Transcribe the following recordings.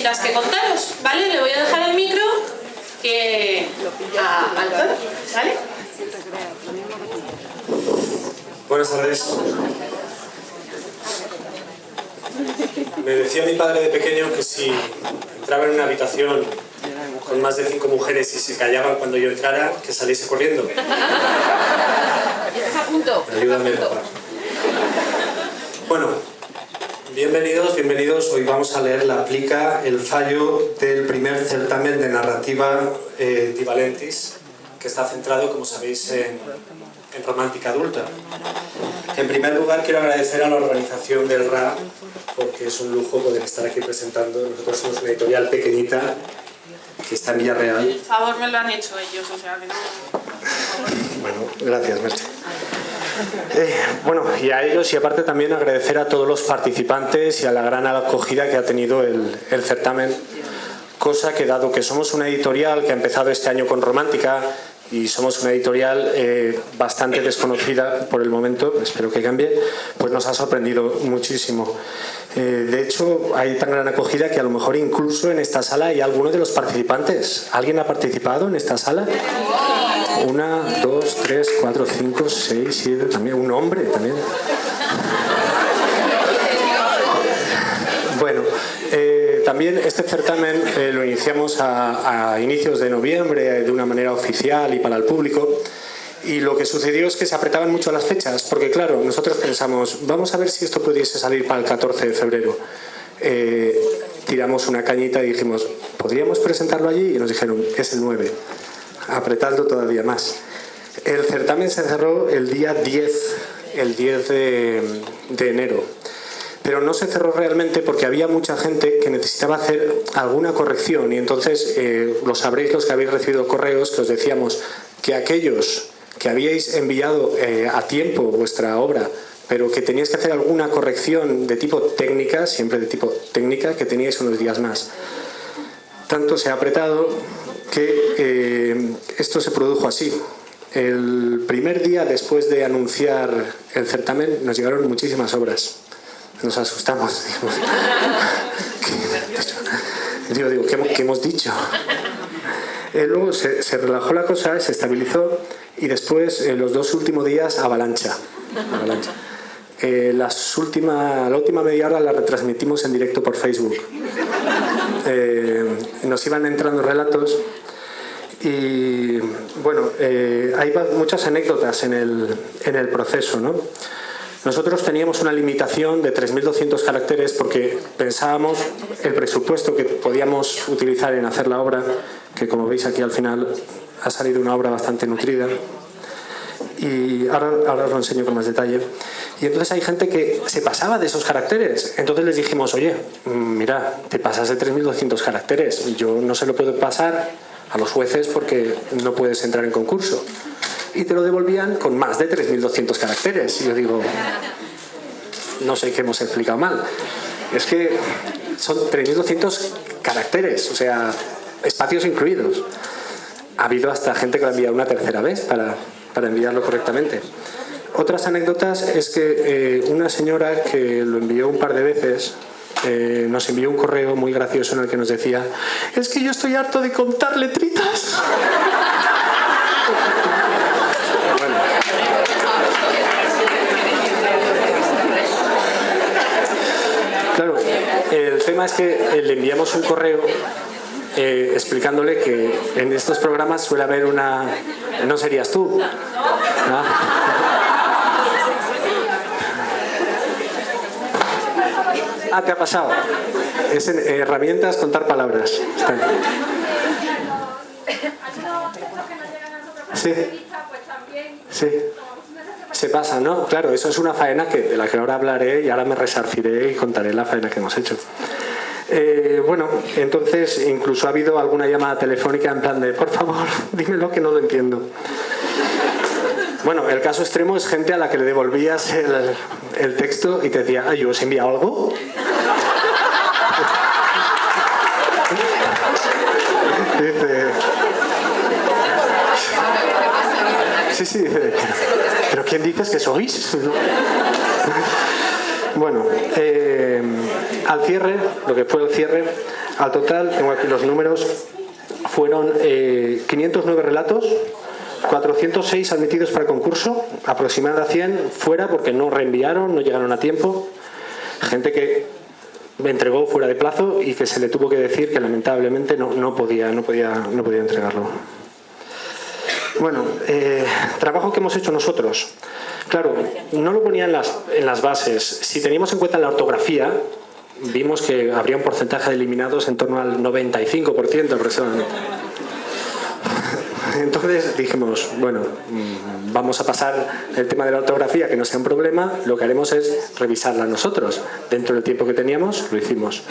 cositas que contaros, ¿vale? Le voy a dejar el micro que... a, al toro, ¿vale? Buenas tardes. Me decía mi padre de pequeño que si entraba en una habitación con más de cinco mujeres y se callaban cuando yo entrara, que saliese corriendo. A punto. Ayúdame, papá. Bueno, bienvenidos, bienvenidos. Hoy vamos a leer la plica, el fallo del primer certamen de narrativa eh, Divalentis, que está centrado, como sabéis, en, en romántica adulta. En primer lugar, quiero agradecer a la organización del RA, porque es un lujo poder estar aquí presentando. Nosotros somos una editorial pequeñita que está en Villarreal. El favor me lo han hecho ellos, o sea que no... Bueno, gracias, Merche. Eh, bueno, y a ellos y aparte también agradecer a todos los participantes y a la gran acogida que ha tenido el, el certamen, cosa que dado que somos una editorial que ha empezado este año con Romántica y somos una editorial eh, bastante desconocida por el momento, espero que cambie, pues nos ha sorprendido muchísimo. Eh, de hecho, hay tan gran acogida que a lo mejor incluso en esta sala hay alguno de los participantes. ¿Alguien ha participado en esta sala? Una, dos, tres, cuatro, cinco, seis, siete, también un hombre también. Bueno, eh, también este certamen eh, lo iniciamos a, inicios de noviembre de una manera oficial y para el público y lo que sucedió es que se apretaban mucho las fechas, porque claro, nosotros pensamos, vamos a ver si esto pudiese salir para el 14 de febrero. Eh, tiramos una cañita y dijimos, ¿podríamos presentarlo allí? Y nos dijeron, es el 9, apretando todavía más. El certamen se cerró el día 10, el 10 de, enero. Pero no se cerró realmente porque había mucha gente que necesitaba hacer alguna corrección y entonces eh, lo sabréis los que habéis recibido correos que os decíamos que aquellos que habíais enviado eh, a tiempo vuestra obra, pero que teníais que hacer alguna corrección de tipo técnica, siempre de tipo técnica, que teníais unos días más. Tanto se ha apretado que eh, esto se produjo así. El primer día después de anunciar el certamen nos llegaron muchísimas obras. Nos asustamos. Digo, digo, ¿qué, qué hemos dicho? Eh, luego se, se, relajó la cosa, se estabilizó y después en los dos últimos días avalancha. avalancha. Eh, las última, la última media hora la retransmitimos en directo por Facebook. Eh, nos iban entrando relatos y bueno, eh, hay muchas anécdotas en el, en el proceso. ¿no? Nosotros teníamos una limitación de 3.200 caracteres porque pensábamos el presupuesto que podíamos utilizar en hacer la obra, que como veis aquí al final ha salido una obra bastante nutrida y ahora, ahora os lo enseño con más detalle. Y entonces hay gente que se pasaba de esos caracteres. Entonces les dijimos, oye, mira, te pasas de 3.200 caracteres. Yo no se lo puedo pasar a los jueces porque no puedes entrar en concurso y te lo devolvían con más de 3.200 caracteres. Y yo digo, no sé qué hemos explicado mal. Es que son 3.200 caracteres, o sea, espacios incluidos. Ha habido hasta gente que lo ha enviado una tercera vez para, para enviarlo correctamente. Otras anécdotas es que eh, una señora que lo envió un par de veces eh, nos envió un correo muy gracioso en el que nos decía es que yo estoy harto de contar letritas. Claro, el tema es que le enviamos un correo eh, explicándole que en estos programas suele haber una... No serías tú. ¿no? Ah, te ha pasado. Es en herramientas contar palabras. Sí. Sí. Se pasa, ¿no? Claro, eso es una faena que, de la que ahora hablaré y ahora me resarciré y contaré la faena que hemos hecho. Eh, bueno, entonces incluso ha habido alguna llamada telefónica en plan de por favor, dímelo que no lo entiendo. Bueno, el caso extremo es gente a la que le devolvías el, texto y te decía, ¿yo os he enviado algo? Dice... Sí, sí, dice, ¿pero quién dices que sois? Bueno, eh, al cierre, lo que fue el cierre, Al total, tengo aquí los números, fueron 509 relatos, 406 admitidos para el concurso, aproximadamente 100 fuera porque no reenviaron, no llegaron a tiempo. Gente que me entregó fuera de plazo y que se le tuvo que decir que lamentablemente no, no podía, no, podía, no podía entregarlo. Bueno, eh, trabajo que hemos hecho nosotros. Claro, no lo ponía en las, las bases. Si teníamos en cuenta la ortografía, vimos que habría un porcentaje de eliminados en torno al 95% aproximadamente. Entonces dijimos, bueno, mm, vamos a pasar el tema de la ortografía, que no sea un problema, lo que haremos es revisarla nosotros. Dentro del tiempo que teníamos, lo hicimos.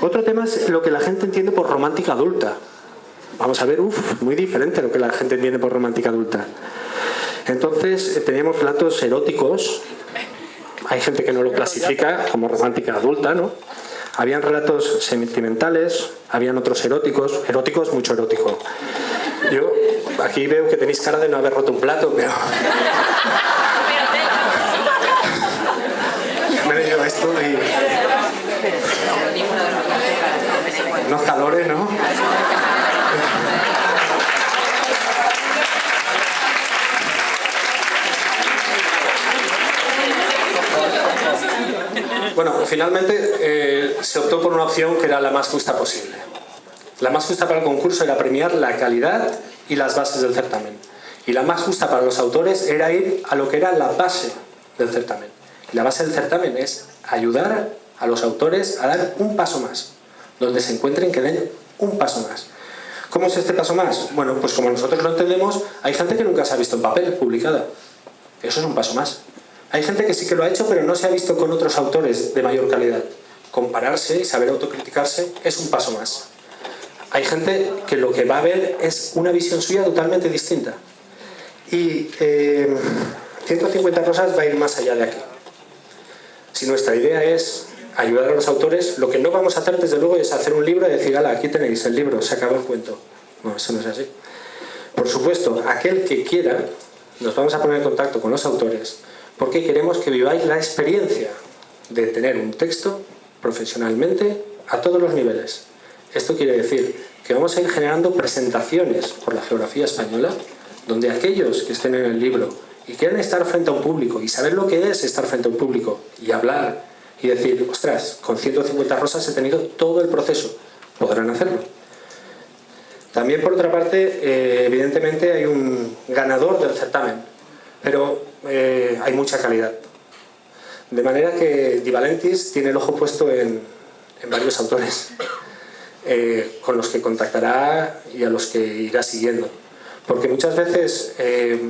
Otro tema es lo que la gente entiende por romántica adulta. Vamos a ver, uff, muy diferente lo que la gente entiende por romántica adulta. Entonces, eh, teníamos platos eróticos, hay gente que no lo clasifica como romántica adulta, ¿no? Habían relatos sentimentales, habían otros eróticos, eróticos, mucho erótico. Yo aquí veo que tenéis cara de no haber roto un plato, pero... Me he esto y... Unos calores, ¿no? Bueno, finalmente eh, se optó por una opción que era la más justa posible. La más justa para el concurso era premiar la calidad y las bases del certamen. Y la más justa para los autores era ir a lo que era la base del certamen. La base del certamen es ayudar a los autores a dar un paso más. Donde se encuentren que den un paso más. ¿Cómo es este paso más? Bueno, pues como nosotros lo entendemos, hay gente que nunca se ha visto en papel publicada. Eso es un paso más. Hay gente que sí que lo ha hecho, pero no se ha visto con otros autores de mayor calidad. Compararse y saber autocriticarse es un paso más hay gente que lo que va a ver es una visión suya totalmente distinta. Y 150 eh, rosas va a ir más allá de aquí. Si nuestra idea es ayudar a los autores, lo que no vamos a hacer desde luego es hacer un libro y decir, aquí tenéis el libro, se acaba el cuento. No, eso no es así. Por supuesto, aquel que quiera, nos vamos a poner en contacto con los autores, porque queremos que viváis la experiencia de tener un texto profesionalmente a todos los niveles. Esto quiere decir que vamos a ir generando presentaciones por la geografía española, donde aquellos que estén en el libro y quieran estar frente a un público y saber lo que es estar frente a un público y hablar y decir, ostras, con 150 rosas he tenido todo el proceso, podrán hacerlo. También por otra parte, eh, evidentemente hay un ganador del certamen, pero eh, hay mucha calidad. De manera que Di Valentis tiene el ojo puesto en varios autores. Eh, con los que contactará y a los que irá siguiendo. Porque muchas veces eh,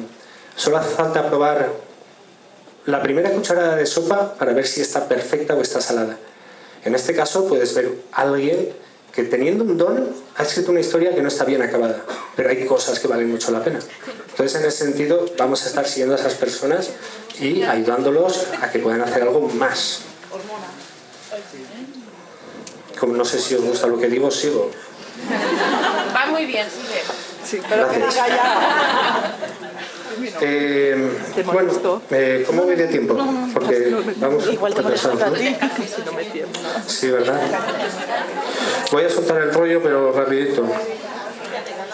solo hace falta probar la primera cucharada de sopa para ver si está perfecta o está salada. En este caso puedes ver a alguien que teniendo un don ha escrito una historia que no está bien acabada, pero hay cosas que valen mucho la pena. Entonces en ese sentido vamos a estar siguiendo a esas personas y ayudándolos a que puedan hacer algo más como no sé si os gusta lo que digo, sigo. Va muy bien, sigue. Sí, pero que diga ya. Eh, bueno, eh, ¿cómo voy de tiempo? Porque vamos Igual te me tiembla. Sí, ¿verdad? Voy a soltar el rollo, pero rapidito.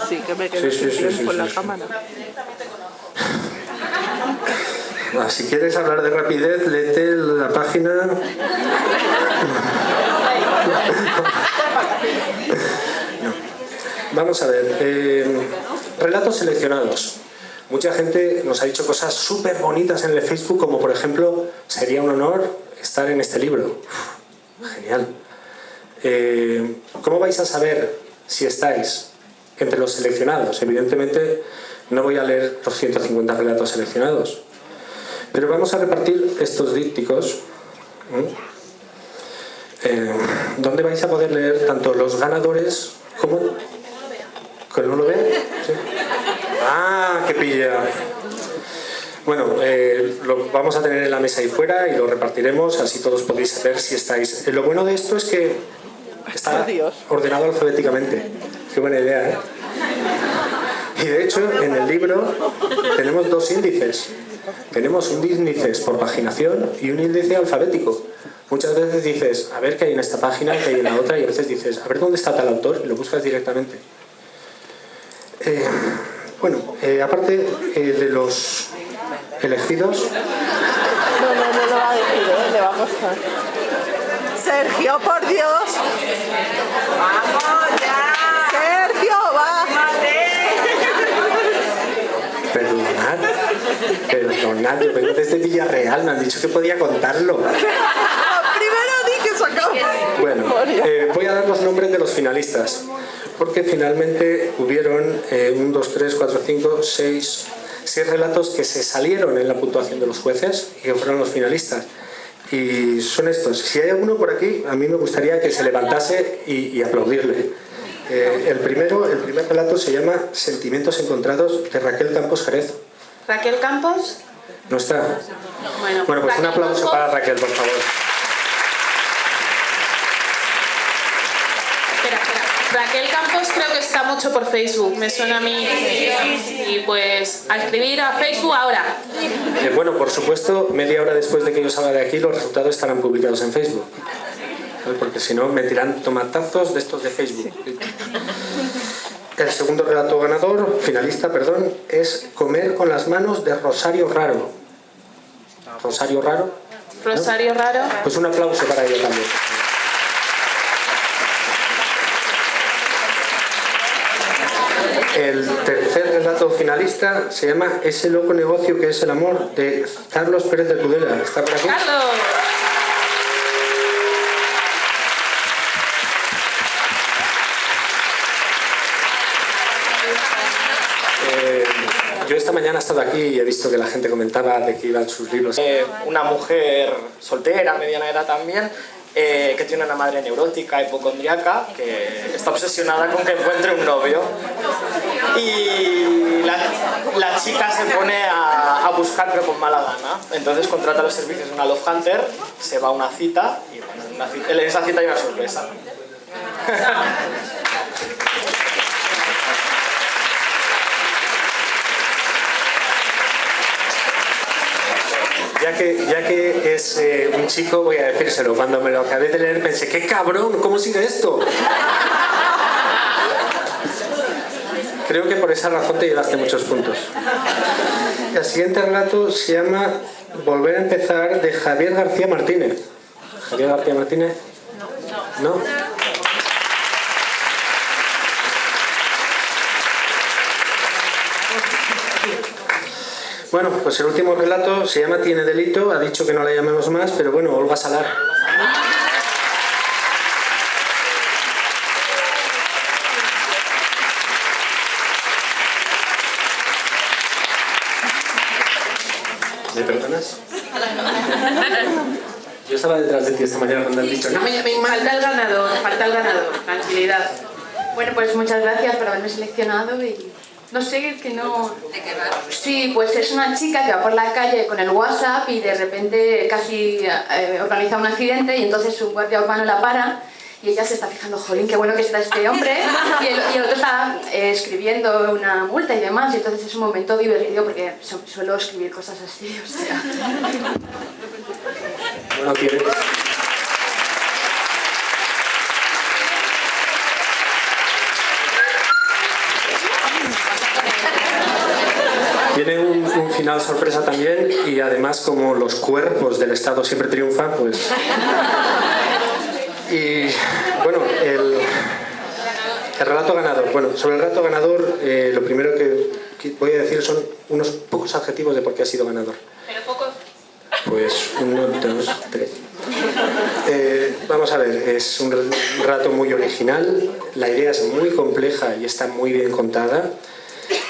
Sí, que me quedé Sí, sí, sí, en la sí. cámara. Ah, Si quieres hablar de rapidez, léete la página... Vamos a ver. eh, relatos seleccionados. Mucha gente nos ha dicho cosas súper bonitas en el Facebook, como por ejemplo, sería un honor estar en este libro. Genial. Eh, ¿Cómo vais a saber si estáis entre los seleccionados? Evidentemente no voy a leer los 150 relatos seleccionados, pero vamos a repartir estos dípticos ¿eh? donde vais a poder leer tanto los ganadores como... ¿Que no lo ven? ¿Sí? ¡Ah, qué pilla! Bueno, eh, lo vamos a tener en la mesa ahí fuera y lo repartiremos, así todos podéis ver si estáis... Eh, lo bueno de esto es que está ordenado alfabéticamente. Qué buena idea, ¿eh? Y de hecho, en el libro tenemos dos índices. Tenemos un índice por paginación y un índice alfabético. Muchas veces dices, a ver qué hay en esta página, qué hay en la otra, y a veces dices, a ver dónde está tal autor, y lo buscas directamente. Eh, bueno, eh, aparte eh, de los elegidos, No, no, no lo va a decir, ¿eh? le va a costar. Sergio, por Dios. ¡Vamos ya! Sergio, va. perdonad, perdonad, yo vengo desde Villarreal, me han dicho que podía contarlo. Primero di que sacamos. Bueno, eh, voy a dar los nombres de los finalistas, porque finalmente hubieron eh, un, dos, tres, cuatro, cinco, seis, seis relatos que se salieron en la puntuación de los jueces y que fueron los finalistas. Y son estos. Si hay alguno por aquí, a mí me gustaría que se levantase y, y aplaudirle. Eh, el primero, el primer relato se llama Sentimientos encontrados de Raquel Campos Jerez. Raquel Campos. ¿No está? Bueno, Bueno, pues un aplauso Campos. para Raquel, por favor. Espera, espera. Raquel Campos creo que está mucho por Facebook, me suena a mí. Y pues a escribir a Facebook ahora. Eh, bueno, por supuesto, media hora después de que yo salga de aquí, los resultados estarán publicados en Facebook. Porque si no, me tiran tomatazos de estos de Facebook. El segundo relato ganador, finalista, perdón, es Comer con las manos de Rosario Raro. Rosario Raro. Rosario Raro. Pues un aplauso para ella también. El tercer relato finalista se llama Ese loco negocio que es el amor, de Carlos Pérez de Tudela. ¿Está por aquí? Carlos. Eh, yo esta mañana he estado aquí y he visto que la gente comentaba de que iban sus libros. Eh, una mujer soltera, mediana edad también, eh, que tiene una madre neurótica, hipocondriaca, que está obsesionada con que encuentre un novio. Y la, chica se pone a, buscar pero con mala gana. Entonces contrata los servicios de una Love Hunter, se va a una cita y bueno, en, una en esa cita hay una sorpresa. Ya que, ya que es eh, un chico, voy a decírselo. Cuando me lo acabé de leer pensé, ¡qué cabrón! ¿Cómo sigue esto? Creo que por esa razón te llevaste muchos puntos. El siguiente relato se llama Volver a empezar de Javier García Martínez. ¿Javier García Martínez? No. ¿No? Bueno, pues el último relato se llama Tiene delito, ha dicho que no la llamemos más, pero bueno, Olga Salar. ¿Me perdonas? Yo estaba detrás de ti esta mañana cuando has dicho, no me llaméis más. Falta el ganador, falta el ganador. Tranquilidad. Bueno, pues muchas gracias por haberme seleccionado y no sé, es que no... Sí, pues es una chica que va por la calle con el WhatsApp y de repente casi eh, organiza un accidente y entonces su guardia urbano la para y ella se está fijando, jolín, qué bueno que está este hombre y el, y el otro está eh, escribiendo una multa y demás y entonces es un momento divertido porque su- suelo escribir cosas así, o sea... Bueno, tiene... Tiene un, un final sorpresa también y además como los cuerpos del Estado siempre triunfan, pues... Y bueno, el, el relato ganador. Bueno, sobre el relato ganador, eh, lo primero que, que voy a decir son unos pocos adjetivos de por qué ha sido ganador. Pero. Pues uno, dos, tres. Eh, vamos a ver, es un rato muy original, la idea es muy compleja y está muy bien contada.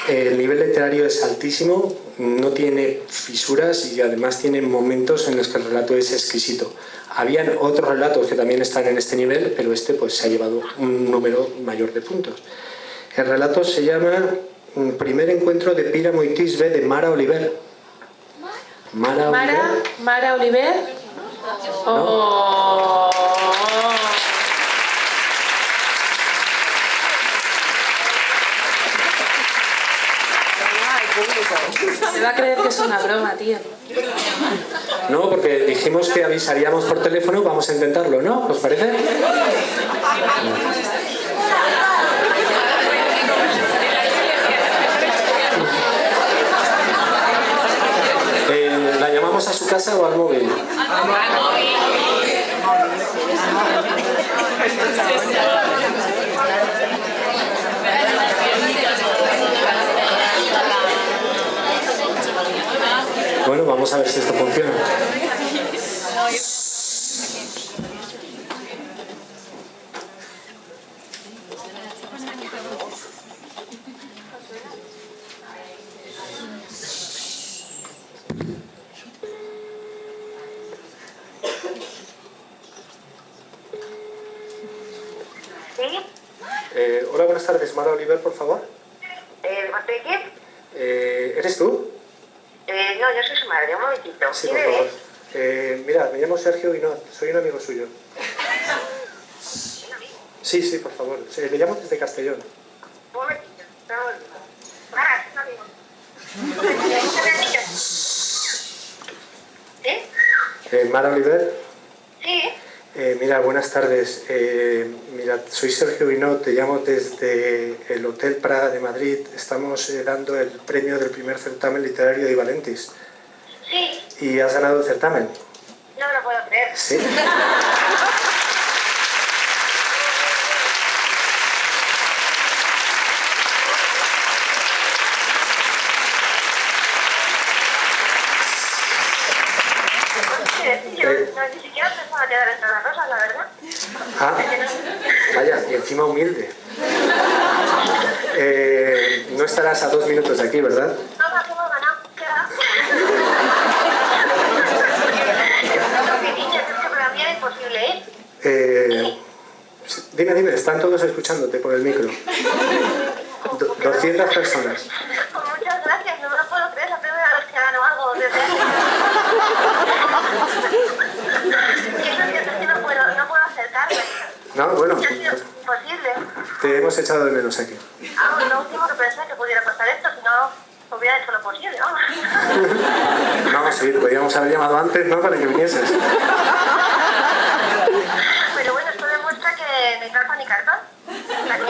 El nivel literario es altísimo, no tiene fisuras y además tiene momentos en los que el relato es exquisito. Habían otros relatos que también están en este nivel, pero este pues se ha llevado un número mayor de puntos. El relato se llama mm, Primer encuentro de Píramo y Tisbe de Mara Oliver. Mara, Mara, Oliver. Mara Oliver. Oh. Se va a creer que es una broma, tío. No, porque dijimos que avisaríamos por teléfono, vamos a intentarlo, ¿no? ¿Os parece? Eh, ¿La llamamos a su casa o al móvil? Bueno, vamos a ver si esto funciona. ¿Sí? Eh, hola, buenas tardes. Mara Oliver, por favor. Eh, ¿De parte de quién? Eh, ¿Eres tú? Eh, no, yo soy su madre, un momentito. Sí, ¿Quién por favor. eres? Eh, mira, me llamo Sergio Guinot, soy un amigo suyo. Sí, sí, por favor. Sí, le llamo desde Castellón. Un momentito. Estamos... Mara, es un amigo. ¿Qué me has dicho? ¿Sí? Eh, Mara Oliver, Sí. eh, mira, buenas tardes. Eh, mira, soy Sergio Guinot, te llamo desde el Hotel Praga de Madrid. Estamos eh, dando el premio del primer certamen literario de Valentis. Sí. Y has ganado el certamen. No me lo puedo creer. Sí, yo no, ni siquiera pensaba quedar entre las rosas, la verdad. Ah, vaya, y encima humilde. Eh, no estarás a dos minutos de aquí, ¿verdad? ¿eh? Dime, dime, están todos escuchándote por el micro. Do- 200 personas. Pues muchas gracias, no me lo puedo creer, es la primera vez que gano algo desde hace... Y eso es que es que no puedo, no puedo acercarme. No, bueno, Ha sido imposible. te hemos echado de menos aquí. Ah, lo último que pensé que pudiera pasar esto, si no hubiera hecho lo posible, vamos. No, sí, podríamos haber llamado antes, ¿no? Para que vinieses. Pero bueno, esto demuestra que ni carpa ni cartón. O sea que,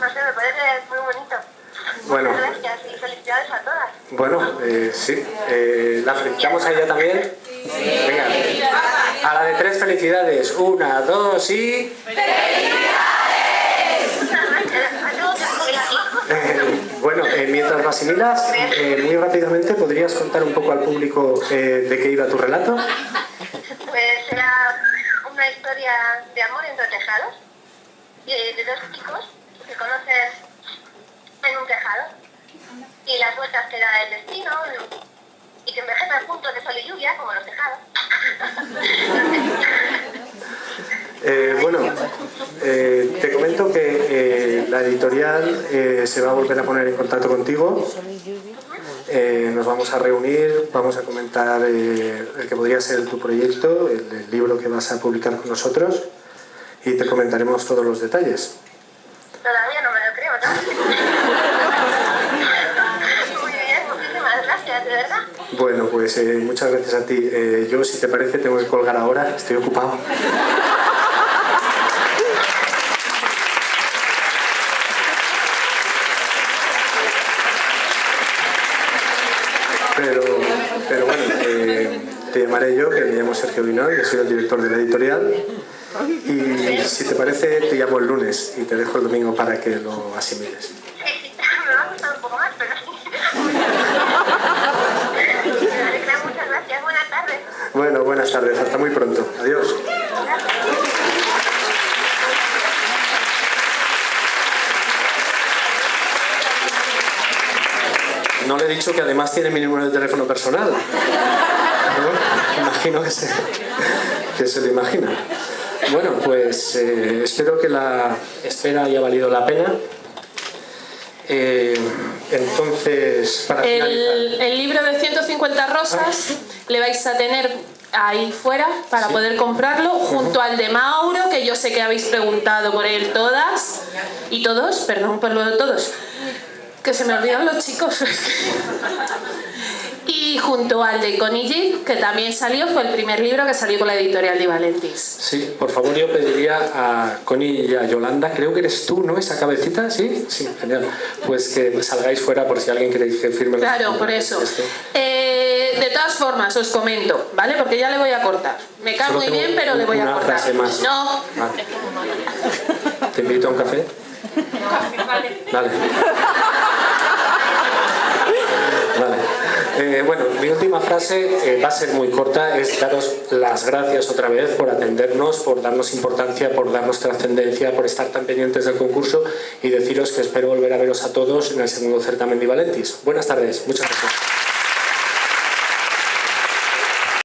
no sé, me parece muy bonito. Bueno. Felicidades a todas. Bueno, eh, sí. Eh, ¿La felicitamos a ella también? Venga. A la de tres felicidades. Una, dos y... Eh, bueno, eh, mientras lo eh, muy rápidamente, ¿podrías contar un poco al público de qué iba tu relato? Pues era una historia de amor entre tejados, de dos chicos que conocen en un tejado, y da el destino, y que envejecen juntos de sol y lluvia, como los tejados. Eh, bueno, eh, te comento que eh, la editorial se va a volver a poner en contacto contigo. Nos vamos a reunir, vamos a comentar el que podría ser tu proyecto, el libro que vas a publicar con nosotros y te comentaremos todos los detalles. Bueno, pues eh, muchas gracias a ti. Eh, yo, si te parece, tengo que colgar ahora, estoy ocupado. Pero, pero bueno, eh, te llamaré yo, que me llamo Sergio Guinot, yo soy el director de la editorial. Y si te parece, te llamo el lunes y te dejo el domingo para que lo asimiles. Sí, sí, me va a costar un poco más, pero sí. Vale, Muchas gracias, buenas tardes. Bueno, buenas tardes, hasta muy pronto. Adiós. No le he dicho que además tiene mi número de teléfono personal. ¿No? Imagino que se, que se lo imagina. Bueno, pues eh, espero que la espera haya valido la pena. Eh, entonces, para. El, el libro de 150 rosas le vais a tener ahí fuera para poder comprarlo, junto al de Mauro, que yo sé que habéis preguntado por él todas, y todos, perdón por lo de todos, que se me olvidan los chicos. Y junto al de G, que también salió, fue el primer libro que salió con la editorial de Valentis. Sí, por favor yo pediría a Connie y a Yolanda, creo que eres tú, ¿no? Esa cabecita, ¿sí? Sí, genial. Pues que salgáis fuera por si alguien quiere que firme. Claro, por eso. Eh, de todas formas, os comento, ¿vale? Porque ya le voy a cortar. Me cae muy bien, pero le voy a cortar. frase más. No, Vale. ¿Te invito a un café? Vale. Vale. Eh, bueno, mi última frase eh, va a ser muy corta, es daros las gracias otra vez por atendernos, por darnos importancia, por darnos trascendencia, por estar tan pendientes del concurso y deciros que espero volver a veros a todos en el segundo certamen de Valentis. Buenas tardes, muchas gracias.